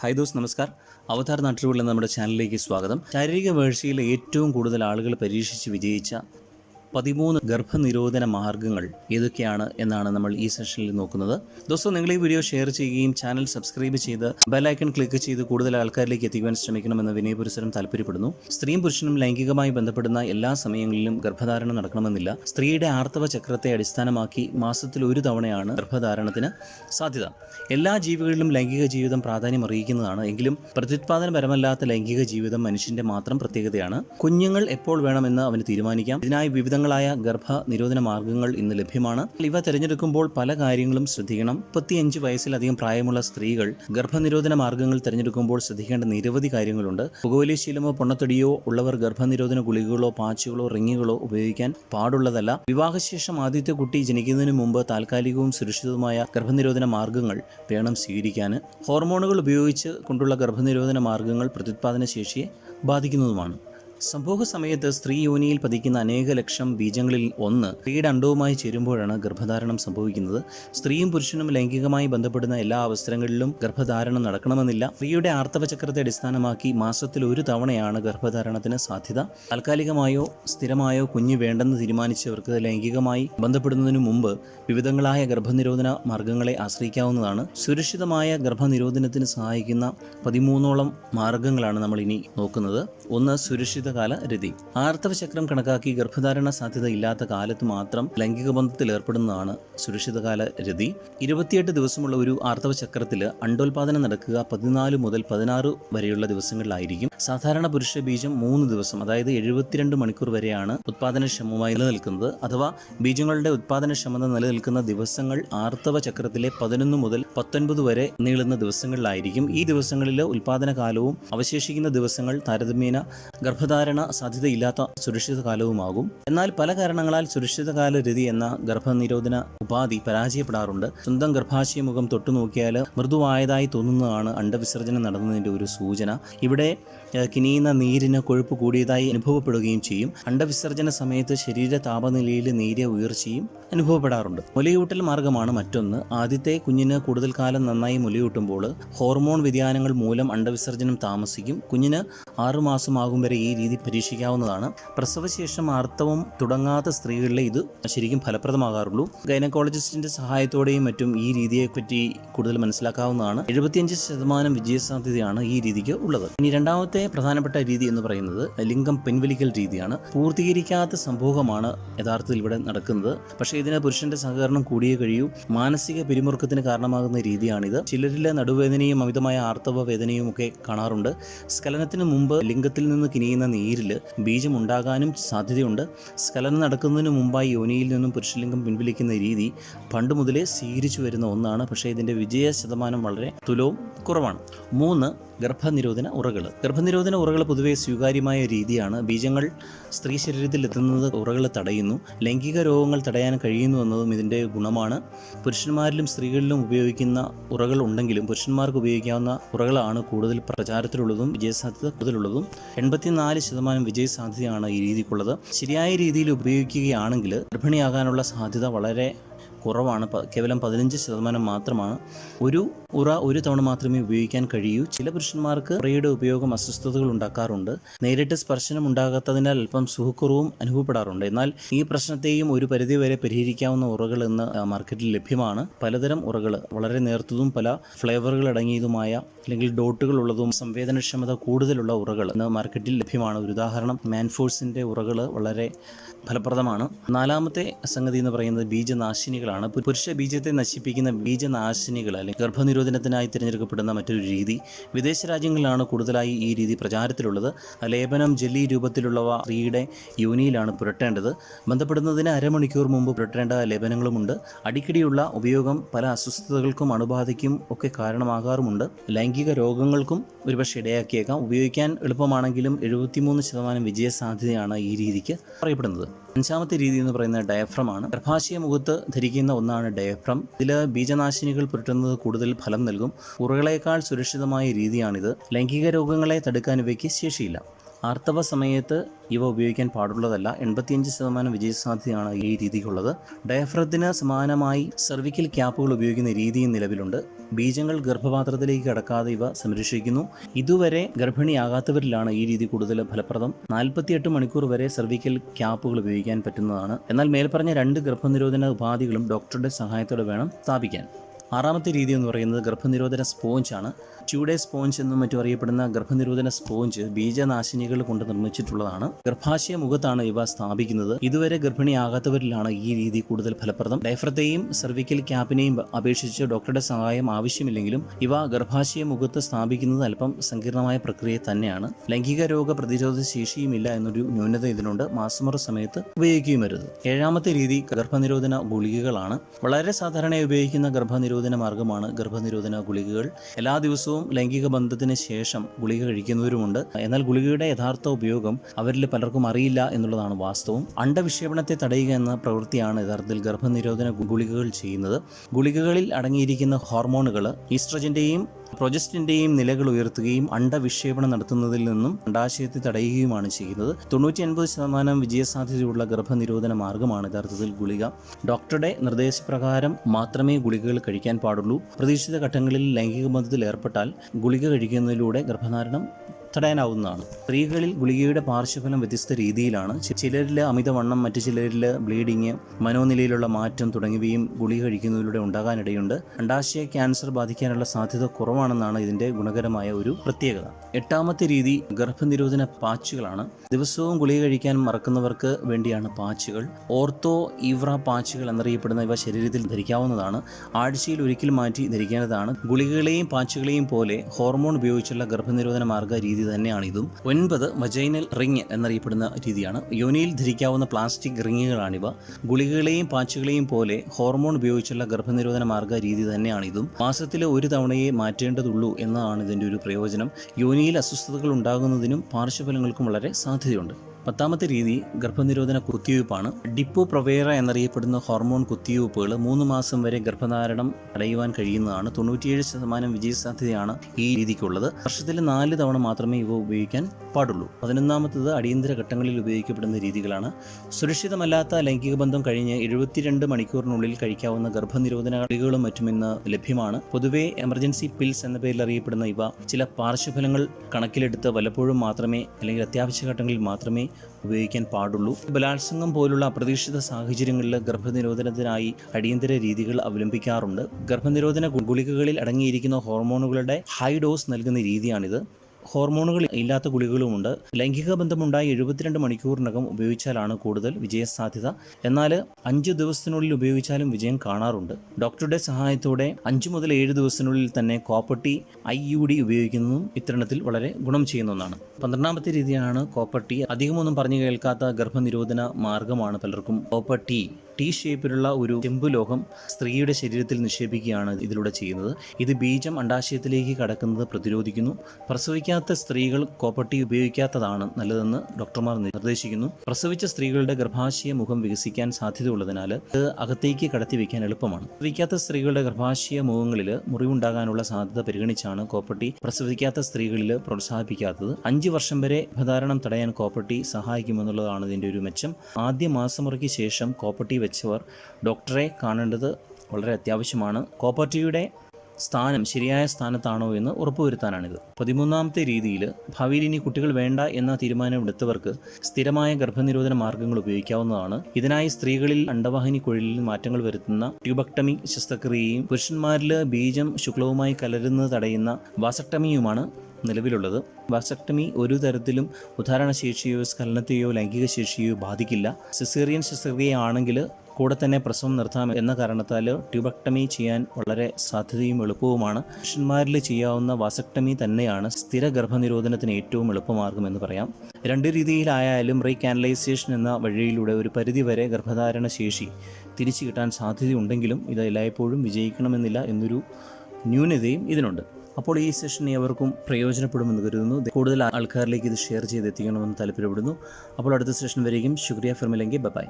Hi those നമസ്കാർ. അവതാർ നാട്ടിലുള്ള നമ്മുടെ ചാനലിലേക്ക് സ്വാഗതം. ശാരീരിക വേഴ്ചയിൽ ഏറ്റവും കൂടുതൽ ആളുകൾ പരീക്ഷിച്ച് വിജയിച്ച പതിമൂന്ന് ഗർഭനിരോധന മാർഗങ്ങൾ ഏതൊക്കെയാണ് എന്നാണ് നമ്മൾ ഈ സെഷനിൽ നോക്കുന്നത്. ദോസ്തോ നിങ്ങൾ ഈ വീഡിയോ ഷെയർ ചെയ്യുകയും ചാനൽ സബ്സ്ക്രൈബ് ചെയ്ത് ബെലൈക്കൺ ക്ലിക്ക് ചെയ്ത് കൂടുതൽ ആൾക്കാരിലേക്ക് എത്തിക്കുവാൻ ശ്രമിക്കണമെന്ന് വിനയപുരസരം താല്പര്യപ്പെടുന്നു. സ്ത്രീയും പുരുഷനും ലൈംഗികമായി ബന്ധപ്പെടുന്ന എല്ലാ സമയങ്ങളിലും ഗർഭധാരണം നടക്കണമെന്നില്ല. സ്ത്രീയുടെ ആർത്തവ ചക്രത്തെ അടിസ്ഥാനമാക്കി മാസത്തിൽ ഒരു തവണയാണ് ഗർഭധാരണത്തിന് സാധ്യത. എല്ലാ ജീവികളിലും ലൈംഗിക ജീവിതം പ്രാധാന്യം അറിയിക്കുന്നതാണ് എങ്കിലും പ്രത്യുത്പാദനപരമല്ലാത്ത ലൈംഗിക ജീവിതം മനുഷ്യന്റെ മാത്രം പ്രത്യേകതയാണ്. കുഞ്ഞുങ്ങൾ എപ്പോൾ വേണമെന്ന് അവന് തീരുമാനിക്കാം. ഇതിനായി വിവിധങ്ങളായ ഗർഭ നിരോധന മാർഗങ്ങൾ ഇന്ന് ലഭ്യമാണ്. ഇവ തിരഞ്ഞെടുക്കുമ്പോൾ പല കാര്യങ്ങളും ശ്രദ്ധിക്കണം. മുപ്പത്തിയഞ്ച് വയസ്സിലധികം പ്രായമുള്ള സ്ത്രീകൾ ഗർഭനിരോധന മാർഗങ്ങൾ തിരഞ്ഞെടുക്കുമ്പോൾ ശ്രദ്ധിക്കേണ്ട നിരവധി കാര്യങ്ങളുണ്ട്. പുകവലി ശീലമോ പൊണ്ണത്തടിയോ ഉള്ളവർ ഗർഭനിരോധന ഗുളികകളോ പാച്ചുകളോ റിങ്ങുകളോ ഉപയോഗിക്കാൻ പാടുള്ളതല്ല. വിവാഹശേഷം ആദ്യത്തെ കുട്ടി ജനിക്കുന്നതിന് മുമ്പ് താൽക്കാലികവും സുരക്ഷിതവുമായ ഗർഭനിരോധന മാർഗങ്ങൾ വേണം സ്വീകരിക്കാൻ. ഹോർമോണുകൾ ഉപയോഗിച്ച് കൊണ്ടുള്ള ഗർഭനിരോധന മാർഗങ്ങൾ പ്രത്യുത്പാദന ശേഷിയെ ബാധിക്കുന്നതുമാണ്. സംഭോഗ സമയത്ത് സ്ത്രീ യോനിയിൽ പതിക്കുന്ന അനേക ലക്ഷം ബീജങ്ങളിൽ ഒന്ന് സ്ത്രീയുടെ അണ്ടവുമായി ചേരുമ്പോഴാണ് ഗർഭധാരണം സംഭവിക്കുന്നത്. സ്ത്രീയും പുരുഷനും ലൈംഗികമായി ബന്ധപ്പെടുന്ന എല്ലാ അവസരങ്ങളിലും ഗർഭധാരണം നടക്കണമെന്നില്ല. സ്ത്രീയുടെ ആർത്തവചക്രത്തെ അടിസ്ഥാനമാക്കി മാസത്തിൽ ഒരു തവണയാണ് ഗർഭധാരണത്തിന് സാധ്യത. താൽക്കാലികമായോ സ്ഥിരമായോ കുഞ്ഞ് വേണ്ടെന്ന് തീരുമാനിച്ചവർക്ക് ലൈംഗികമായി ബന്ധപ്പെടുന്നതിനു മുമ്പ് വിവിധങ്ങളായ ഗർഭനിരോധന മാർഗങ്ങളെ ആശ്രയിക്കാവുന്നതാണ്. സുരക്ഷിതമായ ഗർഭനിരോധനത്തിന് സഹായിക്കുന്ന പതിമൂന്നോളം മാർഗങ്ങളാണ് നമ്മൾ ഇനി നോക്കുന്നത്. ഒന്ന് സുരക്ഷിതകാല രതി. ആർത്തവ ചക്രം കണക്കാക്കി ഗർഭധാരണ സാധ്യത ഇല്ലാത്ത കാലത്ത് മാത്രം ലൈംഗിക ബന്ധത്തിൽ ഏർപ്പെടുന്നതാണ് സുരക്ഷിതകാല രതി. ഇരുപത്തിയെട്ട് ദിവസമുള്ള ഒരു ആർത്തവ ചക്രത്തിൽ അണ്ടോൽപാദനം നടക്കുക പതിനാല് മുതൽ പതിനാറ് വരെയുള്ള ദിവസങ്ങളിലായിരിക്കും. സാധാരണ പുരുഷ ബീജം മൂന്ന് ദിവസം അതായത് എഴുപത്തിരണ്ട് മണിക്കൂർ വരെയാണ് ഉത്പാദനക്ഷമമായി നിലനിൽക്കുന്നത്. അഥവാ ബീജങ്ങളുടെ ഉത്പാദനക്ഷമത നിലനിൽക്കുന്ന ദിവസങ്ങൾ ആർത്തവ ചക്രത്തിലെ പതിനൊന്ന് മുതൽ പത്തൊൻപത് വരെ നീളുന്ന ദിവസങ്ങളിലായിരിക്കും. ഈ ദിവസങ്ങളിൽ ഉൽപാദന കാലവും അവശേഷിക്കുന്ന ദിവസങ്ങൾ താരതമ്യേന ഗർഭധാരണ സാധ്യതയില്ലാത്ത സുരക്ഷിത കാലവുമാകും. എന്നാൽ പല കാരണങ്ങളാൽ സുരക്ഷിതകാല രതി എന്ന ഗർഭനിരോധന ഉപാധി പരാജയപ്പെടാറുണ്ട്. സ്വന്തം ഗർഭാശയ മുഖം തൊട്ടുനോക്കിയാൽ മൃദുവായതായി തോന്നുന്നതാണ് അണ്ടവിസർജനം നടന്നതിന്റെ ഒരു സൂചന. ഇവിടെ കിനിയുന്ന നീരിന് കൊഴുപ്പ് കൂടിയതായി അനുഭവപ്പെടുകയും ചെയ്യും. അണ്ടവിസർജന സമയത്ത് ശരീര താപനിലയിൽ നേരിയ ഉയർച്ചയും അനുഭവപ്പെടാറുണ്ട്. മുലയൂട്ടൽ മാർഗമാണ് മറ്റൊന്ന്. ആദ്യത്തെ കുഞ്ഞിന് കൂടുതൽ കാലം നന്നായി മുലയൂട്ടുമ്പോൾ ഹോർമോൺ വ്യതിയാനങ്ങൾ മൂലം അണ്ടവിസർജനം താമസിക്കും. കുഞ്ഞിന് ആറുമാസമാകും വരെ ഈ രീതി പരീക്ഷിക്കാവുന്നതാണ്. പ്രസവശേഷം ആർത്തവം തുടങ്ങാത്ത സ്ത്രീകളിലെ ഇത് ശരിക്കും ഫലപ്രദമാകാറുള്ളൂ. ഗൈനക്കോളജിസ്റ്റിന്റെ സഹായത്തോടെയും മറ്റും ഈ രീതിയെപ്പറ്റി കൂടുതൽ മനസ്സിലാക്കാവുന്നതാണ്. എഴുപത്തിയഞ്ച് ശതമാനം വിജയസാധ്യതയാണ് ഈ രീതിക്ക് ഉള്ളത്. ഇനി രണ്ടാമത്തെ പ്രധാനപ്പെട്ട രീതി എന്ന് പറയുന്നത് ലിംഗം പിൻവലിക്കൽ രീതിയാണ്. പൂർത്തീകരിക്കാത്ത സംഭവമാണ് യഥാർത്ഥത്തിൽ ഇവിടെ നടക്കുന്നത്. പക്ഷേ ഇതിന് പുരുഷന്റെ സഹകരണം കൂടിയേ കഴിയൂ. മാനസിക പിരിമുറുക്കത്തിന് കാരണമാകുന്ന രീതിയാണിത്. ചിലരിലെ നടുവേദനയും അമിതമായ ആർത്തവ വേദനയും ഒക്കെ കാണാറുണ്ട്. സ്ഖലനത്തിന് മുമ്പ് ലിംഗത്തിൽ നിന്ന് കിനിയുന്ന നീരിൽ ബീജമുണ്ടാകാനും സാധ്യതയുണ്ട്. സ്കലനം നടക്കുന്നതിന് മുമ്പായി യോനിയിൽ നിന്നും പുരുഷലിംഗം പിൻവലിക്കുന്ന രീതി പണ്ട് മുതലേ സ്വീകരിച്ചു വരുന്ന ഒന്നാണ്. പക്ഷേ ഇതിന്റെ വിജയ ശതമാനം വളരെ തുലവും കുറവാണ്. മൂന്ന് ഗർഭനിരോധന ഉറകൾ ഗർഭനിരോധന ഉറകൾ പൊതുവെ സ്വീകാര്യമായ രീതിയാണ്. ബീജങ്ങൾ സ്ത്രീ ശരീരത്തിൽ എത്തുന്നത് ഉറകൾ തടയുന്നു. ലൈംഗിക രോഗങ്ങൾ തടയാൻ കഴിയുന്നു എന്നതും ഇതിന്റെ ഗുണമാണ്. പുരുഷന്മാരിലും സ്ത്രീകളിലും ഉപയോഗിക്കുന്ന ഉറകൾ ഉണ്ടെങ്കിലും പുരുഷന്മാർക്ക് ഉപയോഗിക്കാവുന്ന ഉറകളാണ് കൂടുതൽ പ്രചാരത്തിലുള്ളതും വിജയസാധ്യത കൂടുതലുള്ളതും. എൺപത്തിനാല് ശതമാനം വിജയ സാധ്യതയാണ് ഈ രീതിക്കുള്ളത്. ശരിയായ രീതിയിൽ ഉപയോഗിക്കുകയാണെങ്കിൽ ഗർഭിണിയാകാനുള്ള സാധ്യത വളരെ കുറവാണ്. കേവലം പതിനഞ്ച് ശതമാനം മാത്രമാണ്. ഒരു ഉറ ഒരു തവണ മാത്രമേ ഉപയോഗിക്കാൻ കഴിയൂ. ചില പുരുഷന്മാർക്ക് ഉറയുടെ ഉപയോഗം അസ്വസ്ഥതകൾ ഉണ്ടാക്കാറുണ്ട്. നേരിട്ട് സ്പർശനം ഉണ്ടാകാത്തതിനാൽ അല്പം സുഖക്കുറവും അനുഭവപ്പെടാറുണ്ട്. എന്നാൽ ഈ പ്രശ്നത്തെയും ഒരു പരിധിവരെ പരിഹരിക്കാവുന്ന ഉറകൾ ഇന്ന് മാർക്കറ്റിൽ ലഭ്യമാണ്. പലതരം ഉറകൾ വളരെ നേർത്തതും പല ഫ്ലേവറുകൾ അടങ്ങിയതുമായ അല്ലെങ്കിൽ ഡോട്ടുകൾ ഉള്ളതും സംവേദനക്ഷമത കൂടുതലുള്ള ഉറകൾ ഇന്ന് മാർക്കറ്റിൽ ലഭ്യമാണ്. ഒരു ഉദാഹരണം മാൻഫോഴ്സിന്റെ ഉറകൾ വളരെ ഫലപ്രദമാണ്. നാലാമത്തെ സംഗതി എന്ന് പറയുന്നത് ബീജനാശിനികളാണ്. പു- പുരുഷ ബീജത്തെ നശിപ്പിക്കുന്ന ബീജനാശിനികൾ അല്ലെങ്കിൽ ഗർഭനിരോധനത്തിനായി തിരഞ്ഞെടുക്കപ്പെടുന്ന മറ്റൊരു രീതി വിദേശ രാജ്യങ്ങളിലാണ് കൂടുതലായി ഈ രീതി പ്രചാരത്തിലുള്ളത്. ലേപനം ജെല്ലി രൂപത്തിലുള്ളവ സ്ത്രീയുടെ യോനിയിലാണ് പുരട്ടേണ്ടത്. ബന്ധപ്പെടുന്നതിന് അരമണിക്കൂർ മുമ്പ് പുരട്ടേണ്ട ലേപനങ്ങളുമുണ്ട്. അടിക്കടിയുള്ള ഉപയോഗം പല അസ്വസ്ഥതകൾക്കും അണുബാധയ്ക്കും ഒക്കെ കാരണമാകാറുമുണ്ട്. ലൈംഗിക രോഗങ്ങൾക്കും ഒരുപക്ഷെ ഇടയാക്കിയേക്കാം. ഉപയോഗിക്കാൻ എളുപ്പമാണെങ്കിലും എഴുപത്തിമൂന്ന് ശതമാനം വിജയസാധ്യതയാണ് ഈ രീതിക്ക് പറയപ്പെടുന്നത് അഞ്ചാമത്തെ രീതി എന്ന് പറയുന്നത് ഡയഫ്രമാണ് ഗർഭാശയ മുഖത്ത് ധരിക്കുന്ന ഒന്നാണ് ഡയഫ്രം ഇതിൽ ബീജനാശിനികൾ പുരട്ടുന്നത് കൂടുതൽ ഫലം നൽകും. ഉറകളേക്കാൾ സുരക്ഷിതമായ രീതിയാണിത്. ലൈംഗിക രോഗങ്ങളെ തടുക്കാൻ ഇവയ്ക്ക് ശേഷിയില്ല. ആർത്തവ സമയത്ത് ഇവ ഉപയോഗിക്കാൻ പാടുള്ളതല്ല. എൺപത്തിയഞ്ച് ശതമാനം വിജയസാധ്യതയാണ് ഈ രീതിക്കുള്ളത്. ഡയഫ്രത്തിന് സമാനമായി സെർവിക്കൽ ക്യാപ്പുകൾ ഉപയോഗിക്കുന്ന രീതിയും നിലവിലുണ്ട്. ബീജങ്ങൾ ഗർഭപാത്രത്തിലേക്ക് കടക്കാതെ ഇവ സംരക്ഷിക്കുന്നു. ഇതുവരെ ഗർഭിണിയാകാത്തവരിലാണ് ഈ രീതി കൂടുതൽ ഫലപ്രദം. നാൽപ്പത്തിയെട്ട് മണിക്കൂർ വരെ സെർവിക്കൽ ക്യാപ്പുകൾ ഉപയോഗിക്കാൻ പറ്റുന്നതാണ്. എന്നാൽ മേൽപ്പറഞ്ഞ രണ്ട് ഗർഭനിരോധന ഉപാധികളും ഡോക്ടറുടെ സഹായത്തോടെ വേണം സ്ഥാപിക്കാൻ. ആറാമത്തെ രീതി എന്ന് പറയുന്നത് ഗർഭനിരോധന സ്പോഞ്ചാണ് ട്യൂഡേ സ്പോഞ്ച് എന്നും മറ്റും അറിയപ്പെടുന്ന ഗർഭനിരോധന സ്പോഞ്ച് ബീജനാശിനികൾ കൊണ്ട് നിർമ്മിച്ചിട്ടുള്ളതാണ്. ഗർഭാശയ മുഖത്താണ് ഇവ സ്ഥാപിക്കുന്നത്. ഇതുവരെ ഗർഭിണിയാകാത്തവരിലാണ് ഈ രീതി കൂടുതൽ ഫലപ്രദം. ഡയഫ്രത്തെയും സെർവിക്കൽ ക്യാപ്പിനെയും അപേക്ഷിച്ച് ഡോക്ടറുടെ സഹായം ആവശ്യമില്ലെങ്കിലും ഇവ ഗർഭാശയ മുഖത്ത് സ്ഥാപിക്കുന്നത് അല്പം സങ്കീർണമായ പ്രക്രിയ തന്നെയാണ്. ലൈംഗിക രോഗ പ്രതിരോധ ശേഷിയുമില്ല എന്നൊരു ന്യൂനത ഇതിനുണ്ട്. മാസമുറ സമയത്ത് ഉപയോഗിക്കുകയും വരുത് ഏഴാമത്തെ രീതി ഗർഭനിരോധന ഗുളികകളാണ്. വളരെ സാധാരണയായി ഉപയോഗിക്കുന്ന ഗർഭനിരോധന മാർഗമാണ് ഗർഭനിരോധന ഗുളികകൾ. എല്ലാ ദിവസവും ലൈംഗിക ബന്ധത്തിന് ശേഷം ഗുളിക കഴിക്കുന്നവരുമുണ്ട്. എന്നാൽ ഗുളികയുടെ യഥാർത്ഥ ഉപയോഗം അവരിൽ പലർക്കും അറിയില്ല എന്നുള്ളതാണ് വാസ്തവം. അണ്ടവിക്ഷേപണത്തെ തടയുക എന്ന പ്രവൃത്തിയാണ് യഥാർത്ഥത്തിൽ ഗർഭനിരോധന ഗുളികകൾ ചെയ്യുന്നത്. ഗുളികകളിൽ അടങ്ങിയിരിക്കുന്ന ഹോർമോണുകൾ ഈസ്ട്രജന്റെയും പ്രൊജസ്റ്റിന്റെയും നിലകൾ ഉയർത്തുകയും അണ്ടവിക്ഷേപണം നടത്തുന്നതിൽ നിന്നും അണ്ടാശയത്തെ തടയുകയുമാണ് ചെയ്യുന്നത്. തൊണ്ണൂറ്റി അൻപത് ശതമാനം വിജയസാധ്യതയുള്ള ഗർഭനിരോധന മാർഗമാണ് യഥാർത്ഥത്തിൽ ഗുളിക. ഡോക്ടറുടെ നിർദ്ദേശപ്രകാരം മാത്രമേ ഗുളികകൾ കഴിക്കാൻ പാടുള്ളൂ. പ്രതീക്ഷിത ഘട്ടങ്ങളിൽ ലൈംഗിക ബന്ധത്തിൽ ഏർപ്പെട്ടാൽ ഗുളിക കഴിക്കുന്നതിലൂടെ ഗർഭധാരണം തടയാനാവുന്നതാണ് സ്ത്രീകളിൽ ഗുളികയുടെ പാർശ്വഫലം വ്യത്യസ്ത രീതിയിലാണ്. ചിലരിൽ അമിതവണ്ണം മറ്റു ചിലരിൽ ബ്ലീഡിങ് മനോനിലയിലുള്ള മാറ്റം തുടങ്ങിയവയും ഗുളിക കഴിക്കുന്നതിലൂടെ ഉണ്ടാകാനിടയുണ്ട്. അണ്ടാശയ ക്യാൻസർ ബാധിക്കാനുള്ള സാധ്യത കുറവാണെന്നാണ് ഇതിന്റെ ഗുണകരമായ ഒരു പ്രത്യേകത. എട്ടാമത്തെ രീതി ഗർഭനിരോധന പാച്ചുകളാണ്. ദിവസവും ഗുളിക കഴിക്കാൻ മറക്കുന്നവർക്ക് വേണ്ടിയാണ് പാച്ചുകൾ. ഓർത്തോ ഇവ്ര പാച്ചുകൾ എന്നറിയപ്പെടുന്ന ഇവ ശരീരത്തിൽ ധരിക്കാവുന്നതാണ്. ആഴ്ചയിൽ ഒരിക്കൽ മാറ്റി ധരിക്കേണ്ടതാണ്. ഗുളികകളെയും പാച്ചുകളെയും പോലെ ഹോർമോൺ ഉപയോഗിച്ചുള്ള ഗർഭനിരോധന മാർഗ രീതി തന്നെയാണ് ഇതും. ഒൻപത് വജൈനൽ റിങ് എന്നറിയപ്പെടുന്ന രീതിയാണ്. യോനിയിൽ ധരിക്കാവുന്ന പ്ലാസ്റ്റിക് റിങ്ങുകളാണിവ ഗുളികകളെയും പാച്ചുകളെയും പോലെ ഹോർമോൺ ഉപയോഗിച്ചുള്ള ഗർഭനിരോധന മാർഗ രീതി തന്നെയാണ് ഇതും. മാസത്തിൽ ഒരു തവണയെ മാറ്റേണ്ടതുള്ളൂ എന്നതാണ് ഇതിന്റെ ഒരു പ്രയോജനം. യോനിയിൽ അസ്വസ്ഥതകൾ ഉണ്ടാകുന്നതിനും പാർശ്വഫലങ്ങൾക്കും വളരെ സാധ്യതയുണ്ട്. പത്താമത്തെ രീതി ഗർഭനിരോധന കുത്തിവയ്പ്പാണ്. ഡിപ്പോ പ്രൊവേറ എന്നറിയപ്പെടുന്ന ഹോർമോൺ കുത്തിവയ്പ്പുകൾ മൂന്ന് മാസം വരെ ഗർഭധാരണം തടയുവാൻ കഴിയുന്നതാണ്. തൊണ്ണൂറ്റിയേഴ് ശതമാനം വിജയസാധ്യതയാണ് ഈ രീതിക്കുള്ളത്. വർഷത്തിൽ നാല് തവണ മാത്രമേ ഇവ ഉപയോഗിക്കാൻ പാടുള്ളൂ. പതിനൊന്നാമത്തത് അടിയന്തര ഘട്ടങ്ങളിൽ ഉപയോഗിക്കപ്പെടുന്ന രീതികളാണ്. സുരക്ഷിതമല്ലാത്ത ലൈംഗിക ബന്ധം കഴിഞ്ഞ് എഴുപത്തിരണ്ട് മണിക്കൂറിനുള്ളിൽ കഴിക്കാവുന്ന ഗർഭനിരോധന ഗുളികകളും മറ്റും ഇന്ന് ലഭ്യമാണ്. പൊതുവെ എമർജൻസി പിൽസ് എന്ന പേരിൽ അറിയപ്പെടുന്ന ഇവ ചില പാർശ്വഫലങ്ങൾ കണക്കിലെടുത്ത് വല്ലപ്പോഴും മാത്രമേ അല്ലെങ്കിൽ അത്യാവശ്യ ഘട്ടങ്ങളിൽ മാത്രമേ ഉപയോഗിക്കാൻ പാടുള്ളൂ. ബലാത്സംഗം പോലുള്ള അപ്രതീക്ഷിത സാഹചര്യങ്ങളിൽ ഗർഭനിരോധനത്തിനായി അടിയന്തര രീതികൾ അവലംബിക്കാറുണ്ട്. ഗർഭനിരോധന ഗുളികകളിൽ അടങ്ങിയിരിക്കുന്ന ഹോർമോണുകളുടെ ഹൈ ഡോസ് നൽകുന്ന രീതിയാണിത്. ഹോർമോണുകൾ ഇല്ലാത്ത ഗുളികകളുമുണ്ട്. ലൈംഗിക ബന്ധമുണ്ടായി എഴുപത്തിരണ്ട് മണിക്കൂറിനകം ഉപയോഗിച്ചാലാണ് കൂടുതൽ വിജയസാധ്യത. എന്നാൽ അഞ്ച് ദിവസത്തിനുള്ളിൽ ഉപയോഗിച്ചാലും വിജയം കാണാറുണ്ട്. ഡോക്ടറുടെ സഹായത്തോടെ അഞ്ച് മുതൽ ഏഴ് ദിവസത്തിനുള്ളിൽ തന്നെ കോപ്പട്ടി ഐ യു ഡി ഉപയോഗിക്കുന്നതും ഇത്തരണത്തിൽ വളരെ ഗുണം ചെയ്യുന്ന ഒന്നാണ്. പന്ത്രണ്ടാമത്തെ രീതിയാണ് കോപ്പട്ടി. അധികമൊന്നും പറഞ്ഞു കേൾക്കാത്ത ഗർഭനിരോധന മാർഗമാണ് പലർക്കും കോപ്പട്ടി. ടി ഷേപ്പിലുള്ള ഒരു ചെമ്പ് ലോഹം സ്ത്രീയുടെ ശരീരത്തിൽ നിക്ഷേപിക്കുകയാണ് ഇതിലൂടെ ചെയ്യുന്നത്. ഇത് ബീജം അണ്ടാശയത്തിലേക്ക് കടക്കുന്നത് പ്രതിരോധിക്കുന്നു. പ്രസവിക്കാത്ത സ്ത്രീകൾ കോപ്പട്ടി ഉപയോഗിക്കാത്തതാണ് നല്ലതെന്ന് ഡോക്ടർമാർ നിർദ്ദേശിക്കുന്നു. പ്രസവിച്ച സ്ത്രീകളുടെ ഗർഭാശയ മുഖം വികസിക്കാൻ സാധ്യതയുള്ളതിനാൽ ഇത് അകത്തേക്ക് കടത്തി വയ്ക്കാൻ എളുപ്പമാണ്. പ്രസവിക്കാത്ത സ്ത്രീകളുടെ ഗർഭാശയ മുഖങ്ങളിൽ മുറിവുണ്ടാകാനുള്ള സാധ്യത പരിഗണിച്ചാണ് കോപ്പട്ടി പ്രസവിക്കാത്ത സ്ത്രീകളിൽ പ്രോത്സാഹിപ്പിക്കാത്തത്. അഞ്ച് വർഷം വരെ ഗർഭധാരണം തടയാൻ കോപ്പട്ടി സഹായിക്കുമെന്നുള്ളതാണ് ഇതിന്റെ ഒരു മെച്ചം. ആദ്യ മാസമുറയ്ക്ക് ശേഷം കോപ്പട്ടി വെച്ചവർ ഡോക്ടറെ കാണേണ്ടത് വളരെ അത്യാവശ്യമാണ്. കോപ്പർട്ടിയുടെ സ്ഥാനം ശരിയായ സ്ഥാനത്താണോ എന്ന് ഉറപ്പുവരുത്താനാണിത്. പതിമൂന്നാമത്തെ രീതിയിൽ ഭാവിയിൽ ഇനി കുട്ടികൾ വേണ്ട എന്ന തീരുമാനമെടുത്തവർക്ക് സ്ഥിരമായ ഗർഭനിരോധന മാർഗങ്ങൾ ഉപയോഗിക്കാവുന്നതാണ്. ഇതിനായി സ്ത്രീകളിൽ അണ്ടവാഹിനി കുഴലിൽ മാറ്റങ്ങൾ വരുത്തുന്ന ട്യൂബക്ടമി ശസ്ത്രക്രിയയും പുരുഷന്മാരിൽ ബീജം ശുക്ലവുമായി കലരുന്നത് തടയുന്ന വാസക്ടമിയുമാണ് നിലവിലുള്ളത്. വാസക്ടമി ഒരു തരത്തിലും ഉദാഹരണശേഷിയോ സ്ഖലനത്തെയോ ലൈംഗിക ശേഷിയോ ബാധിക്കില്ല. സിസേറിയൻ ശസ്ത്രക്രിയയാണെങ്കിൽ കൂടെ തന്നെ പ്രസവം നിർത്താം എന്ന കാരണത്താൽ ട്യൂബക്ടമി ചെയ്യാൻ വളരെ സാധ്യതയും എളുപ്പവുമാണ്. പുരുഷന്മാരിൽ ചെയ്യാവുന്ന വാസക്ടമി തന്നെയാണ് സ്ഥിര ഗർഭനിരോധനത്തിന് ഏറ്റവും എളുപ്പമാർഗം എന്ന് പറയാം. രണ്ട് രീതിയിലായാലും റീകാനലൈസേഷൻ എന്ന വഴിയിലൂടെ ഒരു പരിധിവരെ ഗർഭധാരണ ശേഷി തിരിച്ചു കിട്ടാൻ സാധ്യതയുണ്ടെങ്കിലും ഇത് എല്ലായ്പ്പോഴും വിജയിക്കണമെന്നില്ല എന്നൊരു ന്യൂനതയും ഇതിനുണ്ട്. അപ്പോൾ ഈ സെഷൻ ഏവർക്കും പ്രയോജനപ്പെടുമെന്ന് കരുതുന്നു. കൂടുതൽ ആൾക്കാരിലേക്ക് ഇത് ഷെയർ ചെയ്ത് എത്തിക്കണമെന്ന് താല്പര്യപ്പെടുന്നു. അപ്പോൾ അടുത്ത സെഷൻ വരെയും ശുക്രിയ ഫിർമിലെങ്കിൽ ബൈ